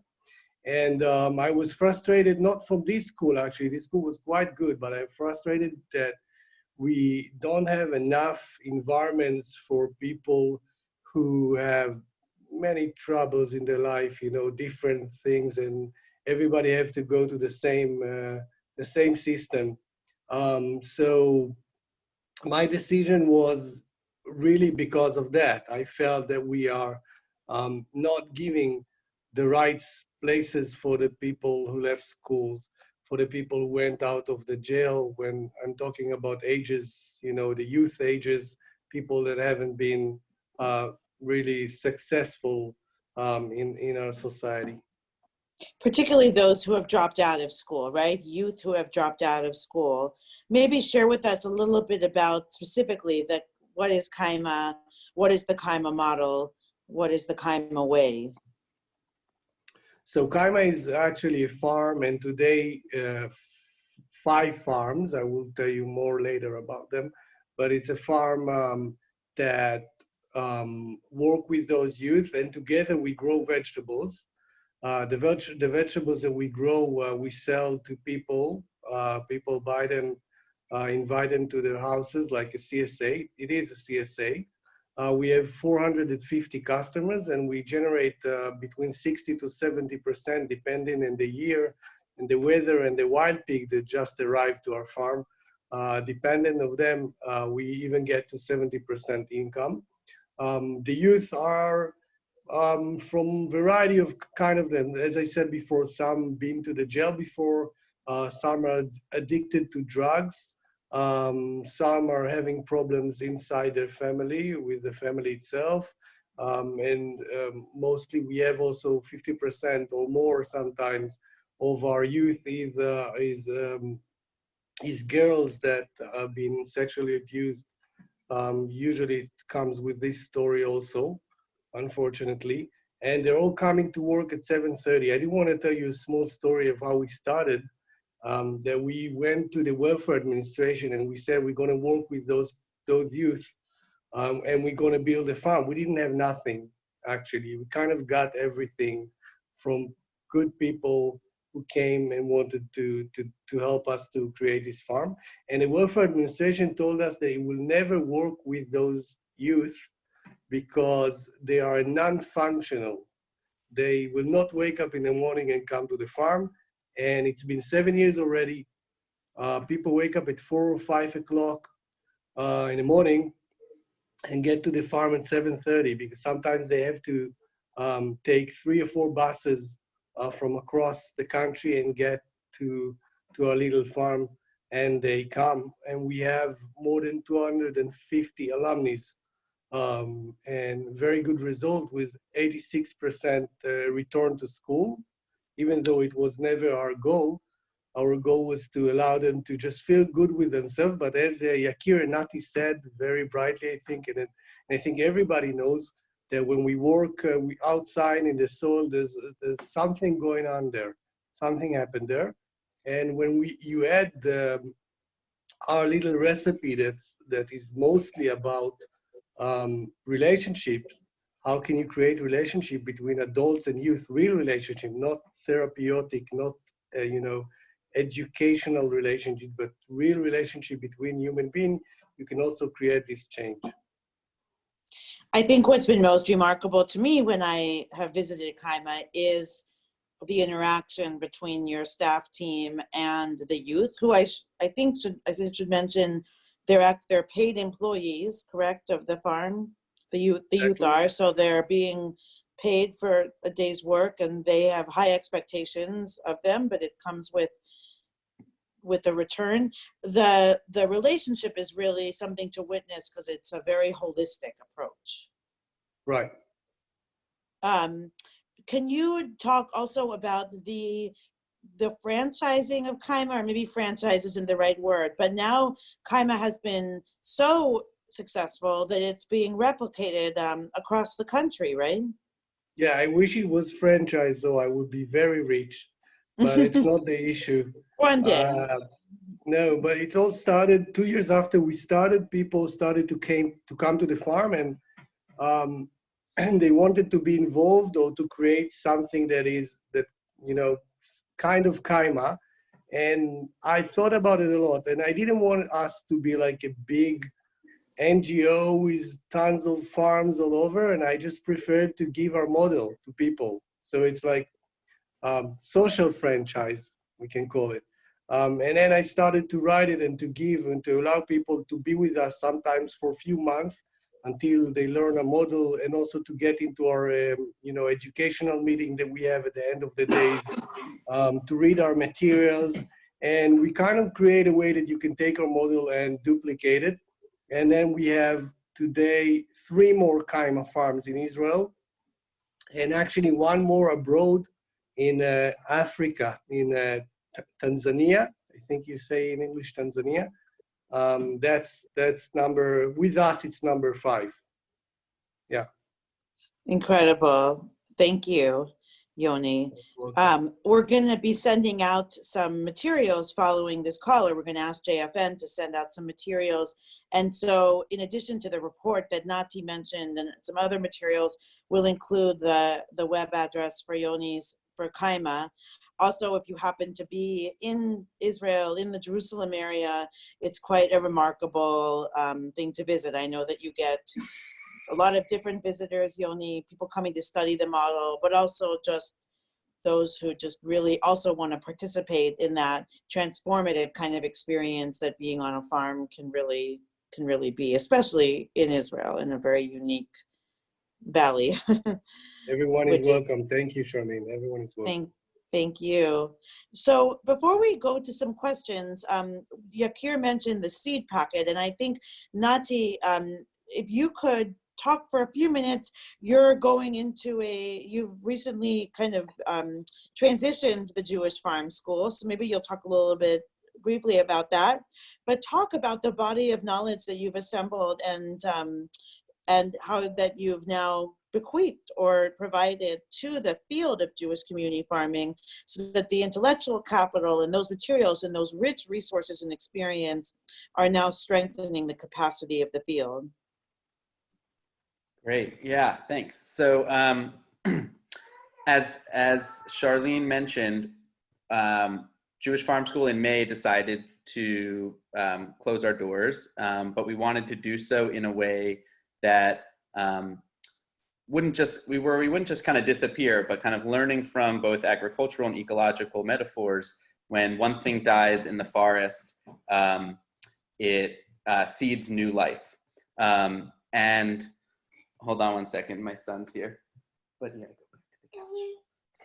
And um, I was frustrated, not from this school actually, this school was quite good, but I'm frustrated that we don't have enough environments for people who have many troubles in their life, you know, different things and everybody have to go to the same uh, the same system. Um, so my decision was really because of that. I felt that we are um, not giving the right places for the people who left school, for the people who went out of the jail. When I'm talking about ages, you know, the youth ages, people that haven't been uh, really successful um, in in our society particularly those who have dropped out of school, right? Youth who have dropped out of school. Maybe share with us a little bit about specifically that what is Kaima, what is the Kaima model, what is the Kaima way? So Kaima is actually a farm and today uh, five farms, I will tell you more later about them, but it's a farm um, that um, work with those youth and together we grow vegetables uh, the, veg the vegetables that we grow, uh, we sell to people. Uh, people buy them, uh, invite them to their houses like a CSA. It is a CSA. Uh, we have 450 customers and we generate uh, between 60 to 70% depending on the year and the weather and the wild pig that just arrived to our farm. depending of them, we even get to 70% income. Um, the youth are um, from variety of kind of them. As I said before, some been to the jail before, uh, some are addicted to drugs, um, some are having problems inside their family with the family itself. Um, and um, mostly we have also 50% or more sometimes of our youth is, uh, is, um, is girls that have been sexually abused. Um, usually it comes with this story also unfortunately. And they're all coming to work at 7.30. I do want to tell you a small story of how we started. Um, that we went to the welfare administration and we said we're going to work with those those youth um, and we're going to build a farm. We didn't have nothing actually. We kind of got everything from good people who came and wanted to, to, to help us to create this farm. And the welfare administration told us that it will never work with those youth because they are non-functional. They will not wake up in the morning and come to the farm. And it's been seven years already. Uh, people wake up at four or five o'clock uh, in the morning and get to the farm at 7.30 because sometimes they have to um, take three or four buses uh, from across the country and get to, to our little farm and they come and we have more than 250 alumni um, and very good result with 86% uh, return to school even though it was never our goal our goal was to allow them to just feel good with themselves. But as uh, Yakir and Nati said very brightly, I think, and, and I think everybody knows that when we work uh, we outside in the soil, there's, there's something going on there. Something happened there. And when we you add the, our little recipe that, that is mostly about um, relationships, how can you create relationship between adults and youth, real relationship, not therapeutic, not, uh, you know, educational relationship, but real relationship between human being, you can also create this change. I think what's been most remarkable to me when I have visited Kaima is the interaction between your staff team and the youth, who I, I think should, I should mention, they're, act, they're paid employees, correct, of the farm? The youth, the youth are, so they're being paid for a day's work and they have high expectations of them, but it comes with with the return. The the relationship is really something to witness because it's a very holistic approach. Right. Um can you talk also about the the franchising of Kaima, or maybe franchise isn't the right word, but now Kaima has been so successful that it's being replicated um, across the country, right? Yeah, I wish it was franchise, though I would be very rich, but it's not the issue. One day. Uh, no, but it all started two years after we started. People started to came to come to the farm, and um, and they wanted to be involved or to create something that is that you know kind of kaima. And I thought about it a lot, and I didn't want us to be like a big NGO with tons of farms all over, and I just preferred to give our model to people. So it's like um, social franchise, we can call it. Um, and then I started to write it and to give and to allow people to be with us sometimes for a few months until they learn a model and also to get into our um, you know educational meeting that we have at the end of the day um, to read our materials and we kind of create a way that you can take our model and duplicate it and then we have today three more Kaima farms in Israel and actually one more abroad in uh, Africa in uh, Tanzania. I think you say in English Tanzania. Um, that's that's number with us. It's number five. Yeah. Incredible. Thank you, Yoni. Um, we're going to be sending out some materials following this call, or we're going to ask JFN to send out some materials. And so, in addition to the report that Nati mentioned and some other materials, we'll include the the web address for Yoni's for Kaima. Also, if you happen to be in Israel, in the Jerusalem area, it's quite a remarkable um, thing to visit. I know that you get a lot of different visitors, Yoni, people coming to study the model, but also just those who just really also want to participate in that transformative kind of experience that being on a farm can really can really be, especially in Israel in a very unique valley. Everyone is Which is- welcome. Thank you, Charlene. Everyone is welcome. Thank, you. So before we go to some questions, um, Yakir mentioned the seed packet, and I think Nati, um, if you could talk for a few minutes, you're going into a, you've recently kind of um, transitioned the Jewish Farm School, so maybe you'll talk a little bit briefly about that, but talk about the body of knowledge that you've assembled and um, and how that you've now bequeathed or provided to the field of Jewish community farming so that the intellectual capital and those materials and those rich resources and experience are now strengthening the capacity of the field. Great. Yeah, thanks. So um, as, as Charlene mentioned, um, Jewish Farm School in May decided to um, close our doors, um, but we wanted to do so in a way that um, wouldn't just, we were, we wouldn't just kind of disappear, but kind of learning from both agricultural and ecological metaphors. When one thing dies in the forest, um, it uh, seeds new life. Um, and hold on one second, my son's here. But yeah,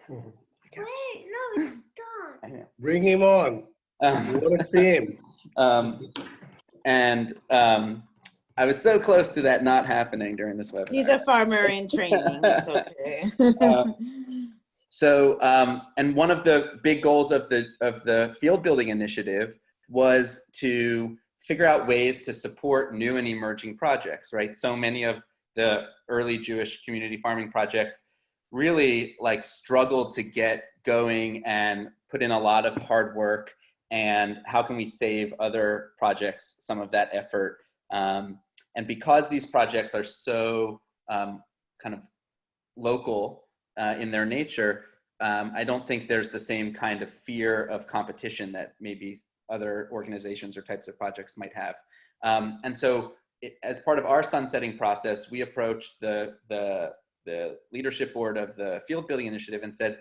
Wait, no, it's done. I know. Bring him on. We Um, want to see him. um, and um, I was so close to that not happening during this webinar. He's a farmer in training. Okay. Um, So, um, and one of the big goals of the of the field building initiative was to figure out ways to support new and emerging projects. Right. So many of the early Jewish community farming projects really like struggled to get going and put in a lot of hard work. And how can we save other projects some of that effort? Um, and because these projects are so um, kind of local uh, in their nature, um, I don't think there's the same kind of fear of competition that maybe other organizations or types of projects might have. Um, and so it, as part of our sunsetting process, we approached the, the, the leadership board of the field building initiative and said,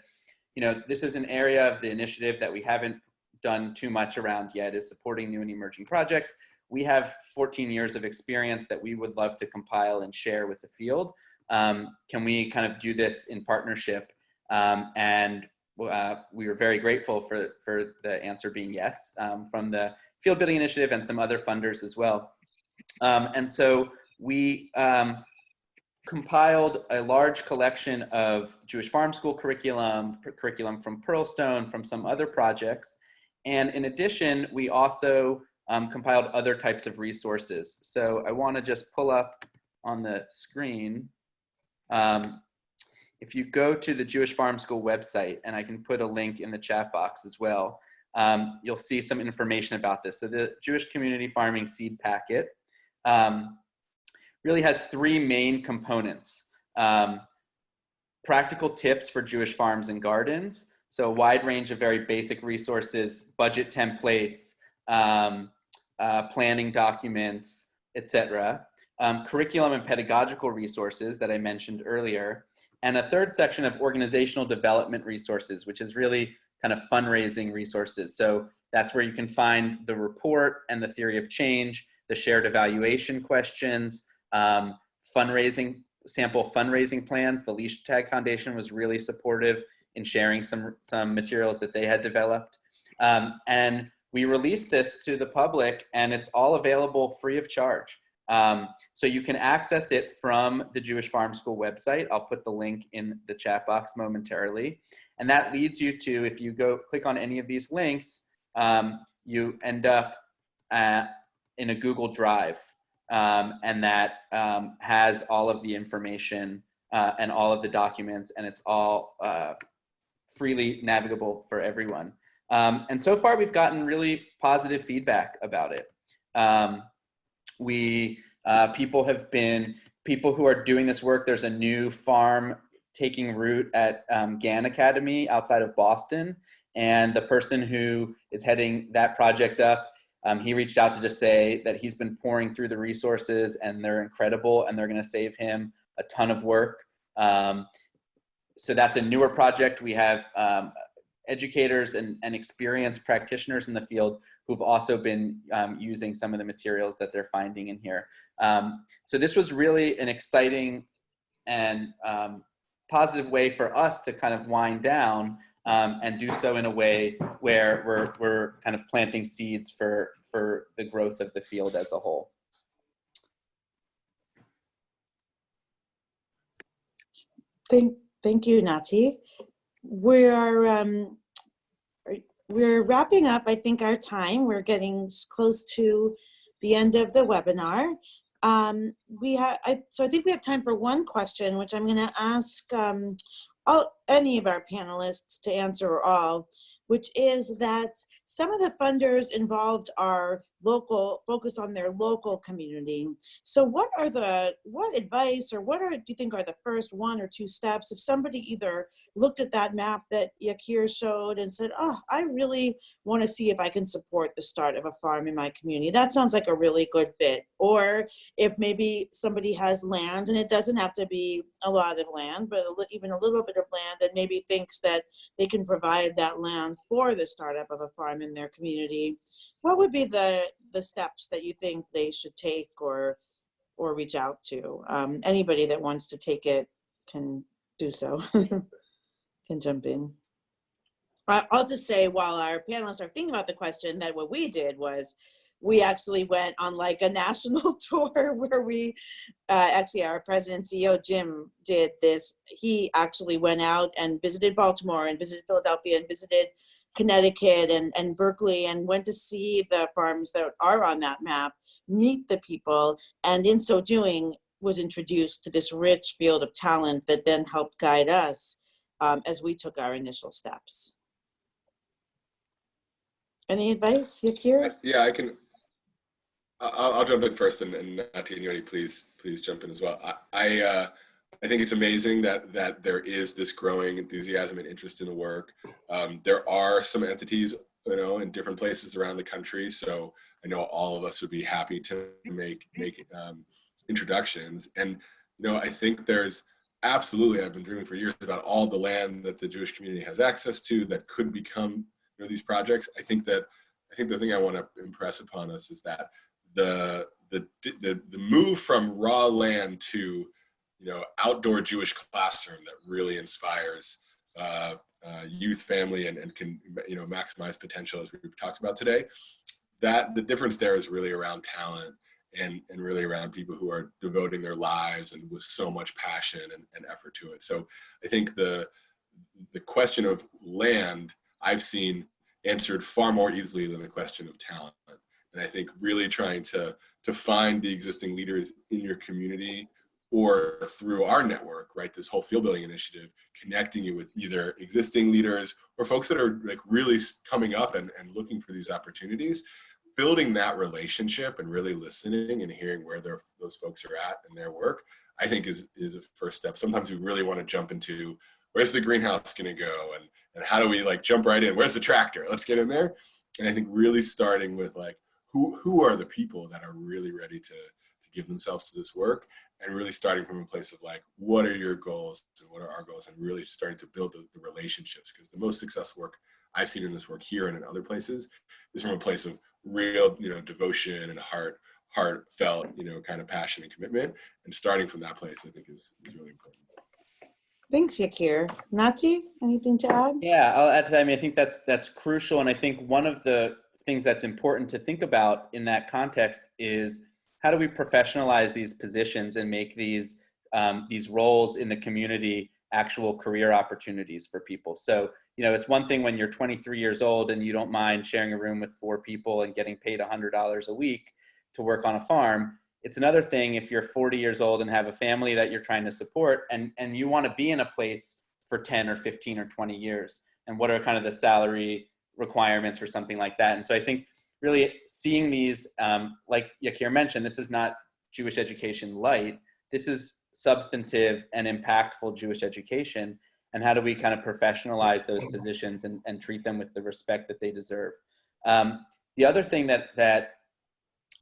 you know, this is an area of the initiative that we haven't done too much around yet is supporting new and emerging projects. We have 14 years of experience that we would love to compile and share with the field um, can we kind of do this in partnership? Um, and uh, we were very grateful for, for the answer being yes um, from the Field Building Initiative and some other funders as well. Um, and so we um, compiled a large collection of Jewish Farm School curriculum, curriculum from Pearlstone, from some other projects. And in addition, we also um, compiled other types of resources. So I wanna just pull up on the screen um, if you go to the Jewish Farm School website, and I can put a link in the chat box as well, um, you'll see some information about this. So the Jewish Community Farming Seed Packet um, really has three main components. Um, practical tips for Jewish farms and gardens. So a wide range of very basic resources, budget templates, um, uh, planning documents, etc um, curriculum and pedagogical resources that I mentioned earlier, and a third section of organizational development resources, which is really kind of fundraising resources. So that's where you can find the report and the theory of change, the shared evaluation questions, um, fundraising, sample fundraising plans. The Leichtag Foundation was really supportive in sharing some, some materials that they had developed. Um, and we released this to the public and it's all available free of charge. Um, so you can access it from the Jewish Farm School website. I'll put the link in the chat box momentarily. And that leads you to, if you go click on any of these links, um, you end up at, in a Google Drive. Um, and that um, has all of the information uh, and all of the documents and it's all uh, freely navigable for everyone. Um, and so far we've gotten really positive feedback about it. Um, we uh, people have been people who are doing this work. There's a new farm taking root at um, Gann Academy outside of Boston, and the person who is heading that project up. Um, he reached out to just say that he's been pouring through the resources and they're incredible and they're going to save him a ton of work. Um, so that's a newer project. We have um, educators and, and experienced practitioners in the field who've also been um, using some of the materials that they're finding in here. Um, so this was really an exciting and um, positive way for us to kind of wind down um, and do so in a way where we're, we're kind of planting seeds for, for the growth of the field as a whole. Thank, thank you, Nati. We're um, we're wrapping up. I think our time. We're getting close to the end of the webinar. Um, we have so I think we have time for one question, which I'm going to ask um, all any of our panelists to answer or all, which is that some of the funders involved are local, focus on their local community. So what are the, what advice or what are, do you think are the first one or two steps if somebody either looked at that map that Yakir showed and said, oh, I really want to see if I can support the start of a farm in my community. That sounds like a really good fit. Or if maybe somebody has land and it doesn't have to be a lot of land, but even a little bit of land that maybe thinks that they can provide that land for the startup of a farm in their community. What would be the, the steps that you think they should take or or reach out to. Um, anybody that wants to take it can do so, can jump in. I'll just say while our panelists are thinking about the question, that what we did was we actually went on like a national tour where we uh, actually our president CEO Jim did this. He actually went out and visited Baltimore and visited Philadelphia and visited Connecticut and, and Berkeley and went to see the farms that are on that map, meet the people, and in so doing was introduced to this rich field of talent that then helped guide us um, as we took our initial steps. Any advice, Yakir? Yeah, I can. I'll, I'll jump in first, and, and Nati and Yoni, please, please jump in as well. I, I, uh, I think it's amazing that that there is this growing enthusiasm and interest in the work. Um, there are some entities, you know, in different places around the country. So I know all of us would be happy to make make um, introductions. And you know, I think there's absolutely. I've been dreaming for years about all the land that the Jewish community has access to that could become you know, these projects. I think that I think the thing I want to impress upon us is that the the the the move from raw land to you know outdoor Jewish classroom that really inspires uh, uh, youth, family, and and can you know maximize potential as we've talked about today. That the difference there is really around talent and and really around people who are devoting their lives and with so much passion and, and effort to it. So I think the the question of land I've seen answered far more easily than the question of talent. And I think really trying to to find the existing leaders in your community or through our network, right? This whole field building initiative, connecting you with either existing leaders or folks that are like really coming up and, and looking for these opportunities, building that relationship and really listening and hearing where those folks are at in their work, I think is is a first step. Sometimes we really want to jump into where's the greenhouse going to go and and how do we like jump right in? Where's the tractor? Let's get in there. And I think really starting with like who who are the people that are really ready to to give themselves to this work and really starting from a place of like what are your goals and what are our goals and really starting to build the, the relationships because the most successful work I've seen in this work here and in other places is from a place of real you know devotion and heart heartfelt you know kind of passion and commitment and starting from that place I think is, is really important. Thanks, Yakir. Nati, anything to add? Yeah, I'll add to that. I mean, I think that's that's crucial, and I think one of the things that's important to think about in that context is how do we professionalize these positions and make these um, these roles in the community actual career opportunities for people. So, you know, it's one thing when you're 23 years old and you don't mind sharing a room with four people and getting paid $100 a week to work on a farm it's another thing if you're 40 years old and have a family that you're trying to support and, and you want to be in a place for 10 or 15 or 20 years. And what are kind of the salary requirements or something like that. And so I think really seeing these, um, like Yakir mentioned, this is not Jewish education light. This is substantive and impactful Jewish education. And how do we kind of professionalize those positions and, and treat them with the respect that they deserve? Um, the other thing that, that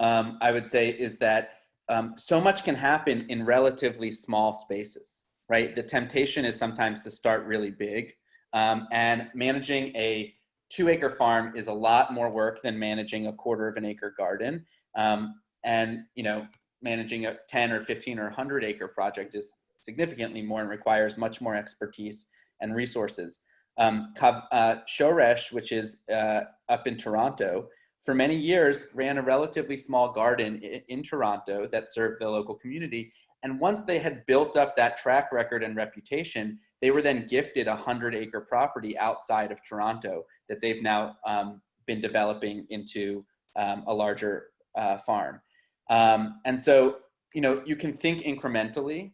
um, I would say is that um, so much can happen in relatively small spaces, right? The temptation is sometimes to start really big um, and managing a two acre farm is a lot more work than managing a quarter of an acre garden. Um, and, you know, managing a 10 or 15 or 100 acre project is significantly more and requires much more expertise and resources. Um, uh, Shoresh, which is uh, up in Toronto, for many years ran a relatively small garden in, in, Toronto that served the local community. And once they had built up that track record and reputation, they were then gifted a hundred acre property outside of Toronto that they've now um, been developing into um, a larger uh, farm. Um, and so, you know, you can think incrementally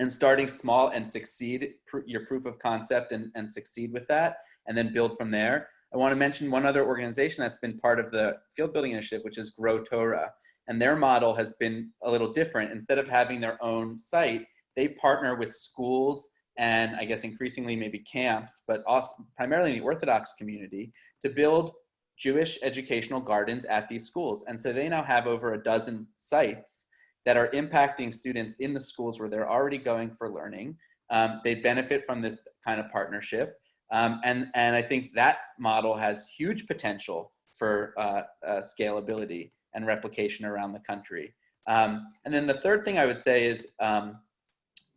and starting small and succeed pr your proof of concept and, and succeed with that and then build from there I want to mention one other organization that's been part of the field building initiative, which is Grow Torah. And their model has been a little different. Instead of having their own site, they partner with schools and I guess increasingly maybe camps, but also primarily in the Orthodox community to build Jewish educational gardens at these schools. And so they now have over a dozen sites that are impacting students in the schools where they're already going for learning. Um, they benefit from this kind of partnership. Um, and, and I think that model has huge potential for uh, uh, scalability and replication around the country. Um, and then the third thing I would say is um,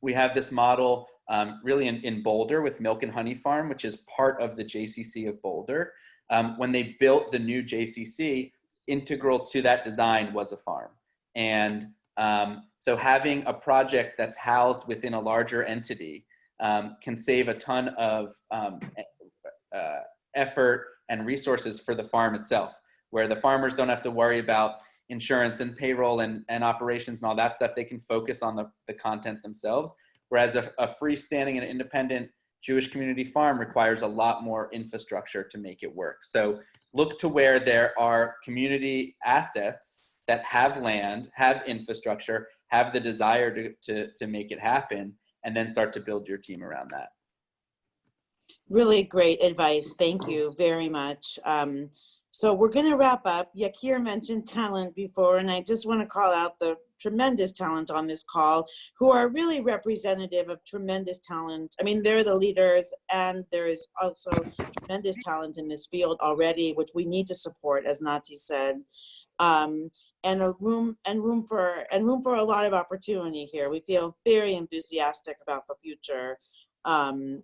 we have this model um, really in, in Boulder with Milk and Honey Farm, which is part of the JCC of Boulder. Um, when they built the new JCC, integral to that design was a farm. And um, so having a project that's housed within a larger entity um, can save a ton of um, uh, effort and resources for the farm itself, where the farmers don't have to worry about insurance and payroll and, and operations and all that stuff. They can focus on the, the content themselves. Whereas a, a freestanding and independent Jewish community farm requires a lot more infrastructure to make it work. So look to where there are community assets that have land, have infrastructure, have the desire to, to, to make it happen, and then start to build your team around that. Really great advice. Thank you very much. Um, so we're going to wrap up. Yakir mentioned talent before, and I just want to call out the tremendous talent on this call who are really representative of tremendous talent. I mean, they're the leaders, and there is also tremendous talent in this field already, which we need to support, as Nati said. Um, and a room and room for and room for a lot of opportunity here. We feel very enthusiastic about the future um,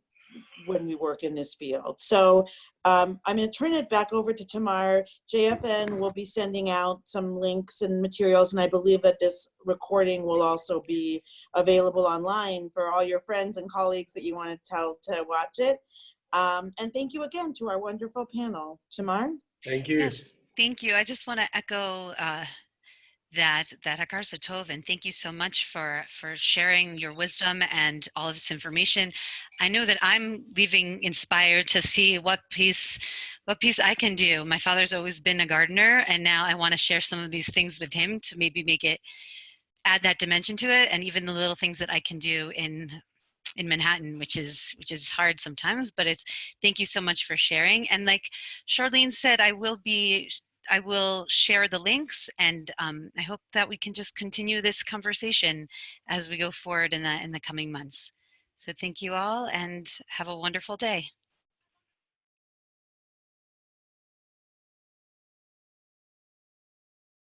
when we work in this field. So um, I'm going to turn it back over to Tamar. JFN will be sending out some links and materials, and I believe that this recording will also be available online for all your friends and colleagues that you want to tell to watch it. Um, and thank you again to our wonderful panel. Tamar? Thank you. Yes, thank you. I just want to echo uh, that that Hakar Satov, and thank you so much for for sharing your wisdom and all of this information. I know that I'm leaving inspired to see what piece what piece I can do. My father's always been a gardener, and now I want to share some of these things with him to maybe make it add that dimension to it, and even the little things that I can do in in Manhattan, which is which is hard sometimes, but it's thank you so much for sharing. And like Charlene said, I will be I will share the links and um, I hope that we can just continue this conversation as we go forward in the, in the coming months. So thank you all and have a wonderful day.